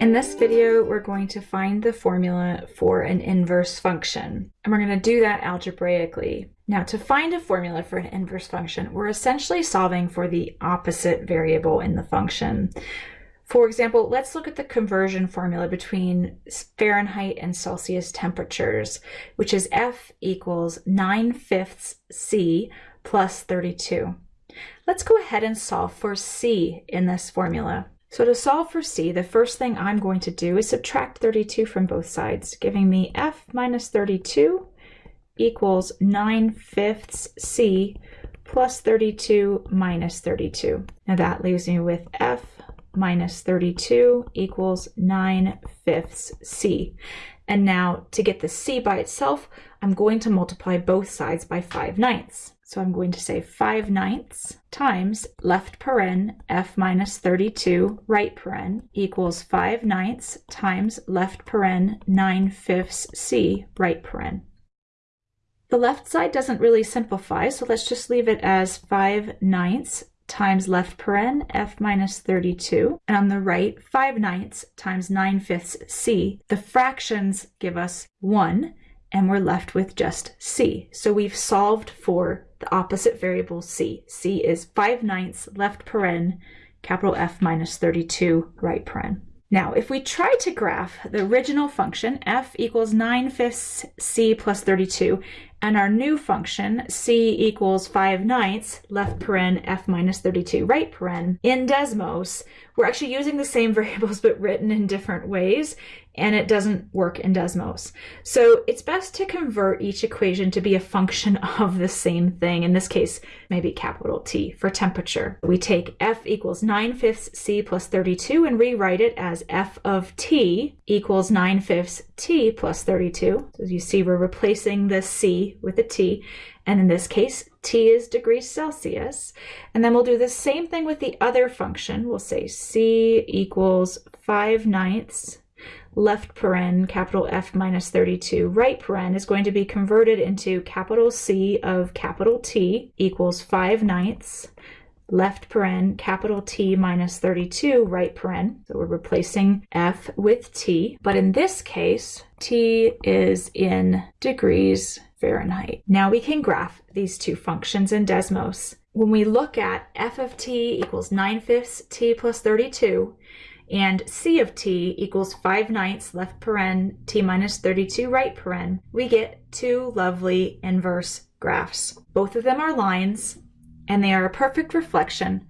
In this video, we're going to find the formula for an inverse function, and we're going to do that algebraically. Now, to find a formula for an inverse function, we're essentially solving for the opposite variable in the function. For example, let's look at the conversion formula between Fahrenheit and Celsius temperatures, which is F equals 9 fifths C plus 32. Let's go ahead and solve for C in this formula. So to solve for c, the first thing I'm going to do is subtract 32 from both sides, giving me f minus 32 equals 9 fifths c plus 32 minus 32. Now that leaves me with f minus 32 equals 9 fifths c. And now to get the c by itself, I'm going to multiply both sides by 5 ninths. So I'm going to say 5 ninths times left paren f minus 32 right paren equals 5 ninths times left paren 9 fifths c right paren. The left side doesn't really simplify, so let's just leave it as 5 ninths times left paren f minus 32. And on the right, 5 ninths times 9 fifths c. The fractions give us 1, and we're left with just c. So we've solved for the opposite variable c. c is 5 ninths left paren, capital F minus 32 right paren. Now, if we try to graph the original function, f equals 9 fifths c plus 32, and our new function, c equals 5 ninths, left paren, f minus 32, right paren, in Desmos, we're actually using the same variables but written in different ways, and it doesn't work in Desmos. So it's best to convert each equation to be a function of the same thing. In this case, maybe capital T for temperature. We take F equals 9 fifths C plus 32 and rewrite it as F of T equals 9 fifths T plus 32. So as you see, we're replacing the C with a T. And in this case, T is degrees Celsius. And then we'll do the same thing with the other function. We'll say C equals 5 ninths left paren, capital F minus 32, right paren is going to be converted into capital C of capital T equals 5 ninths, left paren, capital T minus 32, right paren. So we're replacing F with T. But in this case, T is in degrees Fahrenheit. Now we can graph these two functions in Desmos. When we look at f of t equals 9 fifths t plus 32, and c of t equals 5 ninths left paren t minus 32 right paren, we get two lovely inverse graphs. Both of them are lines, and they are a perfect reflection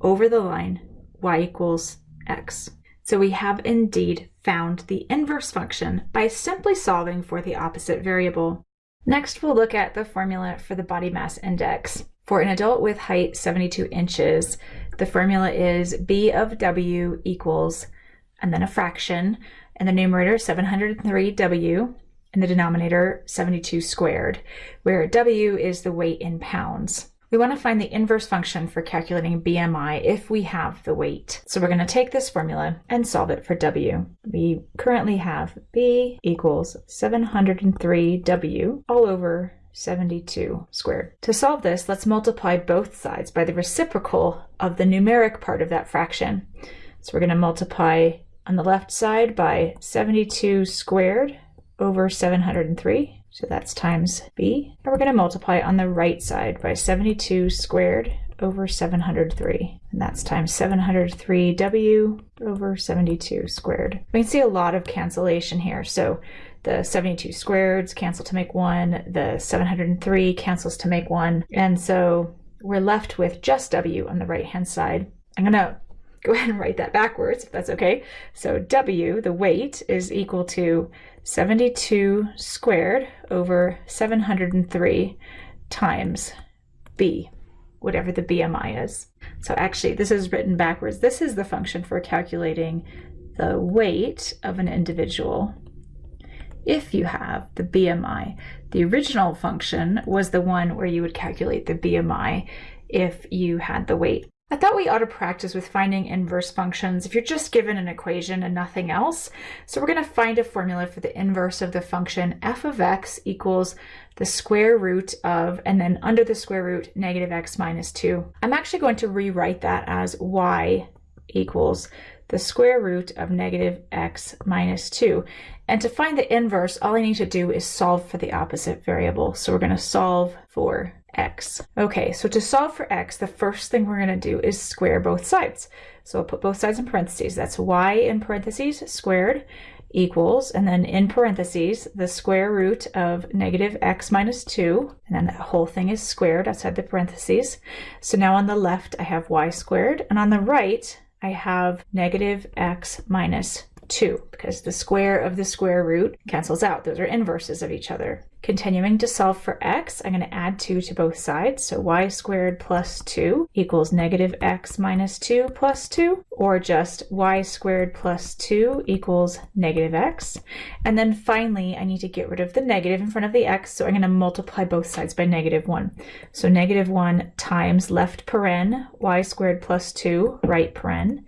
over the line y equals x. So we have indeed found the inverse function by simply solving for the opposite variable. Next, we'll look at the formula for the body mass index. For an adult with height 72 inches, the formula is B of W equals, and then a fraction, and the numerator 703W, and the denominator 72 squared, where W is the weight in pounds. We want to find the inverse function for calculating BMI if we have the weight. So we're going to take this formula and solve it for W. We currently have B equals 703W all over 72 squared. To solve this, let's multiply both sides by the reciprocal of the numeric part of that fraction. So we're going to multiply on the left side by 72 squared over 703. So that's times b. And we're going to multiply on the right side by 72 squared over 703. And that's times 703w over 72 squared. We can see a lot of cancellation here. So the 72 squareds cancel to make one, the 703 cancels to make one. And so we're left with just w on the right hand side. I'm going to go ahead and write that backwards if that's okay. So w, the weight, is equal to 72 squared over 703 times b, whatever the BMI is. So actually, this is written backwards. This is the function for calculating the weight of an individual if you have the BMI. The original function was the one where you would calculate the BMI if you had the weight. I thought we ought to practice with finding inverse functions if you're just given an equation and nothing else. So we're going to find a formula for the inverse of the function f of x equals the square root of, and then under the square root, negative x minus 2. I'm actually going to rewrite that as y equals the square root of negative x minus 2. And to find the inverse, all I need to do is solve for the opposite variable. So we're going to solve for x. Okay, so to solve for x, the first thing we're going to do is square both sides. So I'll put both sides in parentheses. That's y in parentheses squared equals, and then in parentheses, the square root of negative x minus 2, and then that whole thing is squared outside the parentheses. So now on the left, I have y squared, and on the right, I have negative x minus 2 because the square of the square root cancels out. Those are inverses of each other. Continuing to solve for x, I'm going to add 2 to both sides. So y squared plus 2 equals negative x minus 2 plus 2, or just y squared plus 2 equals negative x. And then finally, I need to get rid of the negative in front of the x, so I'm going to multiply both sides by negative 1. So negative 1 times left paren, y squared plus 2, right paren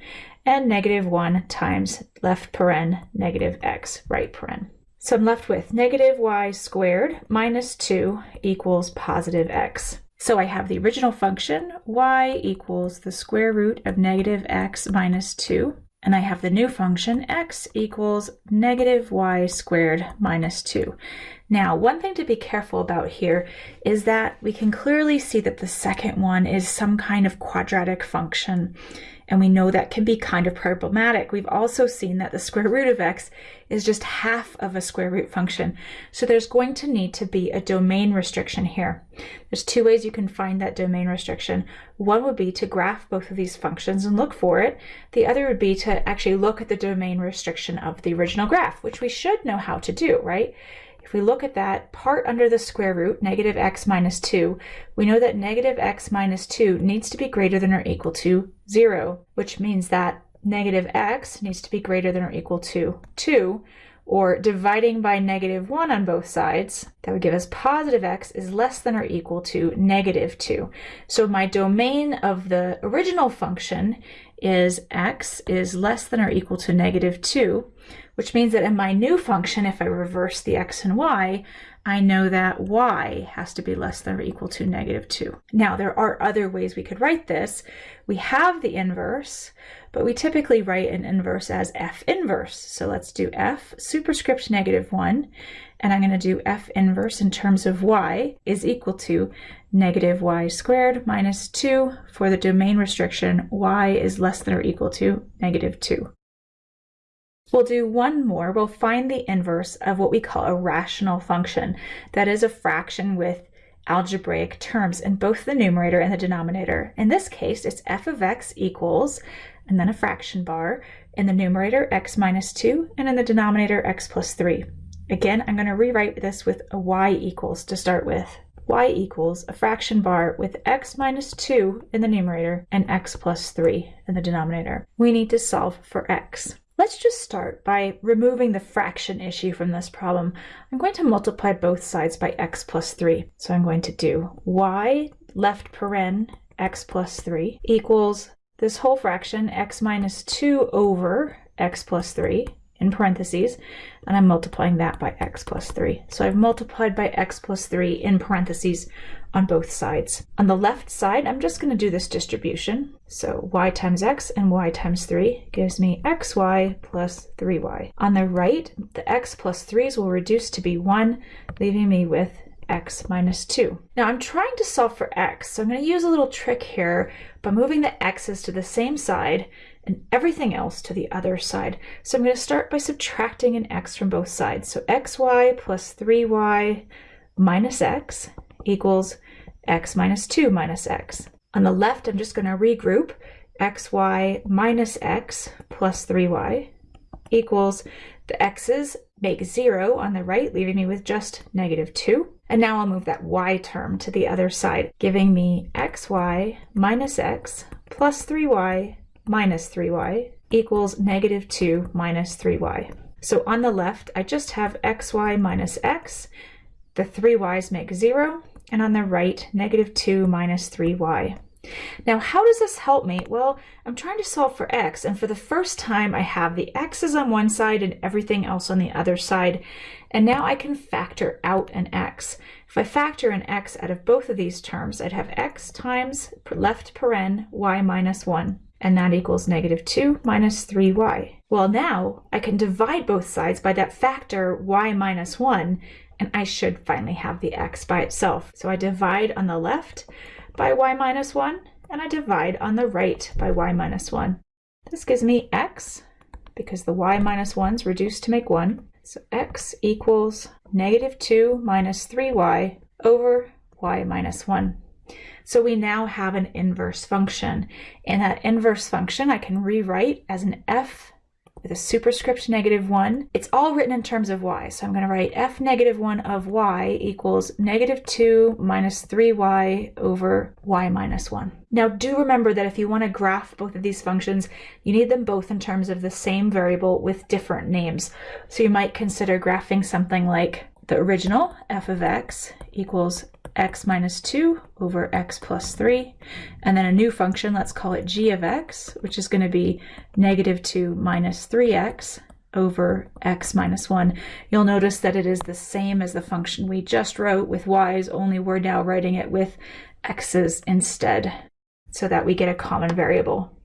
and negative 1 times left paren negative x right paren. So I'm left with negative y squared minus 2 equals positive x. So I have the original function, y equals the square root of negative x minus 2, and I have the new function, x equals negative y squared minus 2. Now, one thing to be careful about here is that we can clearly see that the second one is some kind of quadratic function and we know that can be kind of problematic. We've also seen that the square root of x is just half of a square root function. So there's going to need to be a domain restriction here. There's two ways you can find that domain restriction. One would be to graph both of these functions and look for it. The other would be to actually look at the domain restriction of the original graph, which we should know how to do, right? If we look at that part under the square root, negative x minus 2, we know that negative x minus 2 needs to be greater than or equal to 0, which means that negative x needs to be greater than or equal to 2, or dividing by negative 1 on both sides, that would give us positive x is less than or equal to negative 2. So my domain of the original function is x is less than or equal to negative 2, which means that in my new function, if I reverse the x and y, I know that y has to be less than or equal to negative 2. Now, there are other ways we could write this. We have the inverse, but we typically write an inverse as f inverse. So let's do f superscript negative 1, and I'm going to do f inverse in terms of y is equal to negative y squared minus 2 for the domain restriction y is less than or equal to negative 2. We'll do one more. We'll find the inverse of what we call a rational function. That is a fraction with algebraic terms in both the numerator and the denominator. In this case, it's f of x equals, and then a fraction bar, in the numerator x minus 2, and in the denominator x plus 3. Again, I'm going to rewrite this with a y equals to start with. y equals a fraction bar with x minus 2 in the numerator and x plus 3 in the denominator. We need to solve for x. Let's just start by removing the fraction issue from this problem. I'm going to multiply both sides by x plus 3. So I'm going to do y left paren x plus 3 equals this whole fraction x minus 2 over x plus 3 in parentheses, and I'm multiplying that by x plus 3. So I've multiplied by x plus 3 in parentheses on both sides. On the left side, I'm just going to do this distribution. So y times x and y times 3 gives me xy plus 3y. On the right, the x plus 3's will reduce to be 1, leaving me with x minus 2. Now I'm trying to solve for x, so I'm going to use a little trick here by moving the x's to the same side and everything else to the other side. So I'm going to start by subtracting an x from both sides. So xy plus 3y minus x equals x minus 2 minus x. On the left, I'm just going to regroup xy minus x plus 3y equals the x's make 0 on the right, leaving me with just negative 2. And now I'll move that y term to the other side, giving me xy minus x plus 3y minus 3y equals negative 2 minus 3y. So on the left, I just have xy minus x. The 3y's make 0. And on the right, negative 2 minus 3y. Now, how does this help me? Well, I'm trying to solve for x, and for the first time, I have the x's on one side and everything else on the other side. And now I can factor out an x. If I factor an x out of both of these terms, I'd have x times left paren y minus 1. And that equals negative 2 minus 3y. Well, now I can divide both sides by that factor y minus 1, and I should finally have the x by itself. So I divide on the left by y minus 1, and I divide on the right by y minus 1. This gives me x, because the y minus 1 is reduced to make 1. So x equals negative 2 minus 3y over y minus 1. So we now have an inverse function. And that inverse function I can rewrite as an f with a superscript negative 1. It's all written in terms of y, so I'm going to write f negative 1 of y equals negative 2 minus 3y over y minus 1. Now do remember that if you want to graph both of these functions, you need them both in terms of the same variable with different names. So you might consider graphing something like the original f of x equals x minus 2 over x plus 3. And then a new function, let's call it g of x, which is going to be negative 2 minus 3x over x minus 1. You'll notice that it is the same as the function we just wrote with y's, only we're now writing it with x's instead so that we get a common variable.